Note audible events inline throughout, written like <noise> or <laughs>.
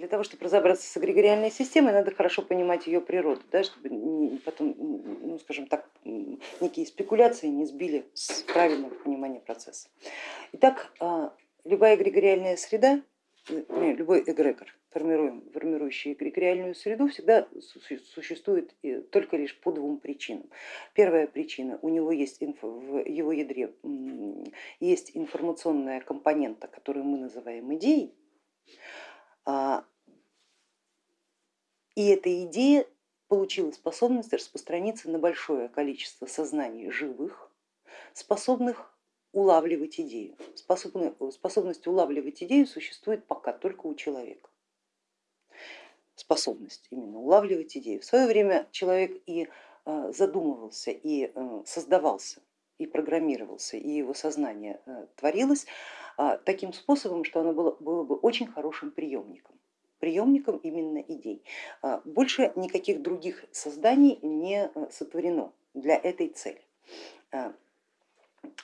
для того, чтобы разобраться с эгрегориальной системой, надо хорошо понимать ее природу, да, чтобы потом, ну, скажем так, некие спекуляции не сбили с правильного понимания процесса. Итак, а, любая эгрегориальная среда, э, любой эгрегор, формирующий эгрегориальную среду, всегда существует только лишь по двум причинам. Первая причина, у него есть в его ядре есть информационная компонента, которую мы называем идеей, а, и эта идея получила способность распространиться на большое количество сознаний живых, способных улавливать идею. Способность улавливать идею существует пока только у человека. Способность именно улавливать идею. В свое время человек и а, задумывался, и э, создавался, и программировался, и его сознание э, творилось а, таким способом, что оно было, было бы очень хорошим приемником приемником именно идей. А, больше никаких других созданий не э, сотворено для этой цели. А,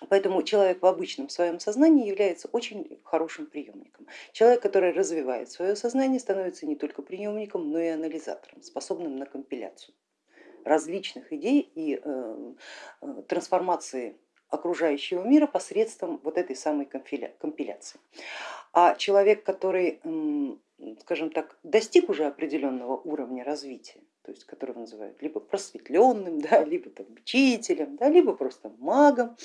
поэтому человек в обычном своем сознании является очень хорошим приемником. Человек, который развивает свое сознание, становится не только приемником, но и анализатором, способным на компиляцию различных идей и э, э, трансформации окружающего мира посредством вот этой самой компиляции. А человек, который скажем так, достиг уже определенного уровня развития, то есть которого называют либо просветленным, <laughs> да, либо там, учителем, да, либо просто магом,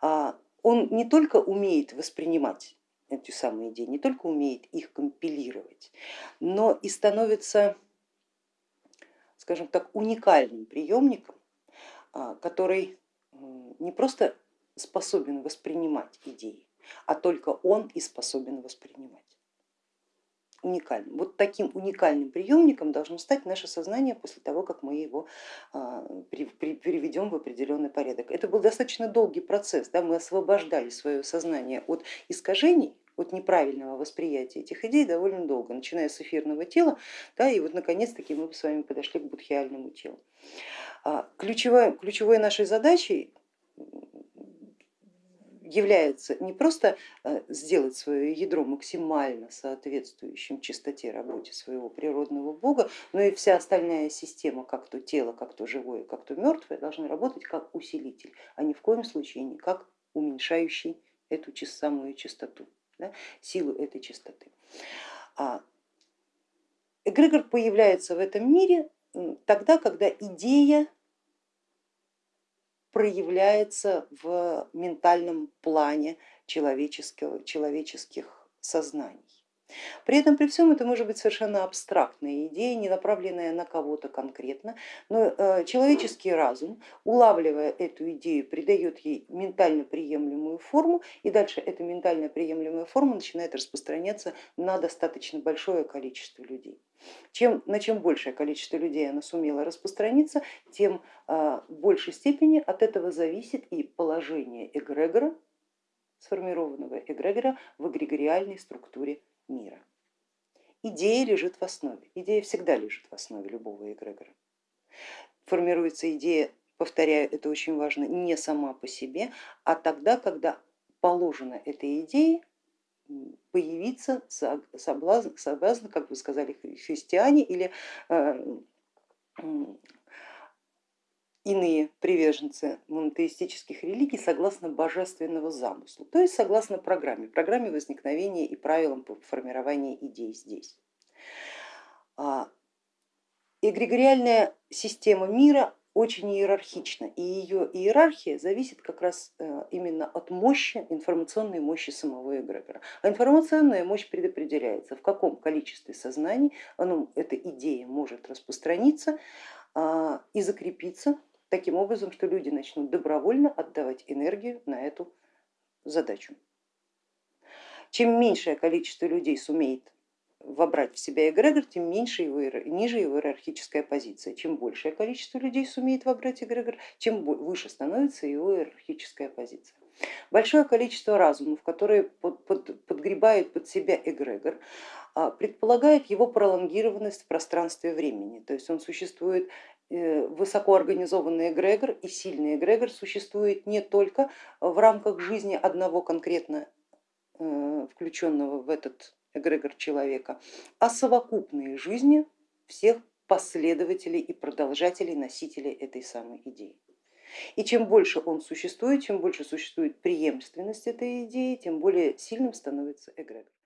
а, он не только умеет воспринимать эти самые идеи, не только умеет их компилировать, но и становится, скажем так, уникальным приемником, а, который не просто способен воспринимать идеи, а только он и способен воспринимать уникальным. Вот таким уникальным приемником должно стать наше сознание после того, как мы его а, переведем в определенный порядок. Это был достаточно долгий процесс, да? мы освобождали свое сознание от искажений, от неправильного восприятия этих идей довольно долго, начиная с эфирного тела, да, и вот наконец-таки мы с вами подошли к будхиальному телу. А, ключевой, ключевой нашей задачей является не просто э, сделать свое ядро максимально соответствующим чистоте работе своего природного бога, но и вся остальная система, как то тело, как то живое, как то мертвое, должны работать как усилитель, а ни в коем случае не как уменьшающий эту самую чистоту, да, силу этой чистоты. А эгрегор появляется в этом мире тогда, когда идея проявляется в ментальном плане человеческих сознаний. При этом при всем это может быть совершенно абстрактная идея, не направленная на кого-то конкретно, но э, человеческий разум, улавливая эту идею, придает ей ментально приемлемую форму, и дальше эта ментально приемлемая форма начинает распространяться на достаточно большое количество людей. Чем, на чем большее количество людей она сумела распространиться, тем а, в большей степени от этого зависит и положение эгрегора, сформированного эгрегора в эгрегориальной структуре. Идея лежит в основе, идея всегда лежит в основе любого эгрегора. Формируется идея, повторяю, это очень важно, не сама по себе, а тогда, когда положено этой идее появиться соблазн, соблазн, как вы сказали, христиане или э, иные приверженцы монотеистических религий согласно божественного замысла, то есть согласно программе, программе возникновения и правилам формирования идей здесь. А, эгрегориальная система мира очень иерархична, и ее иерархия зависит как раз э, именно от мощи, информационной мощи самого эгрегора. А информационная мощь предопределяется, в каком количестве сознаний оно, эта идея может распространиться а, и закрепиться таким образом, что люди начнут добровольно отдавать энергию на эту задачу. Чем меньшее количество людей сумеет вобрать в себя эгрегор, тем меньше его, ниже его иерархическая позиция. Чем большее количество людей сумеет вобрать эгрегор, тем выше становится его иерархическая позиция. Большое количество разумов, которые под, под, подгребают под себя эгрегор, а, предполагает его пролонгированность в пространстве времени, то есть он существует э, высокоорганизованный эгрегор и сильный эгрегор существует не только в рамках жизни одного конкретно э, включенного в этот эгрегор человека, а совокупные жизни всех последователей и продолжателей, носителей этой самой идеи. И чем больше он существует, чем больше существует преемственность этой идеи, тем более сильным становится эгрегор.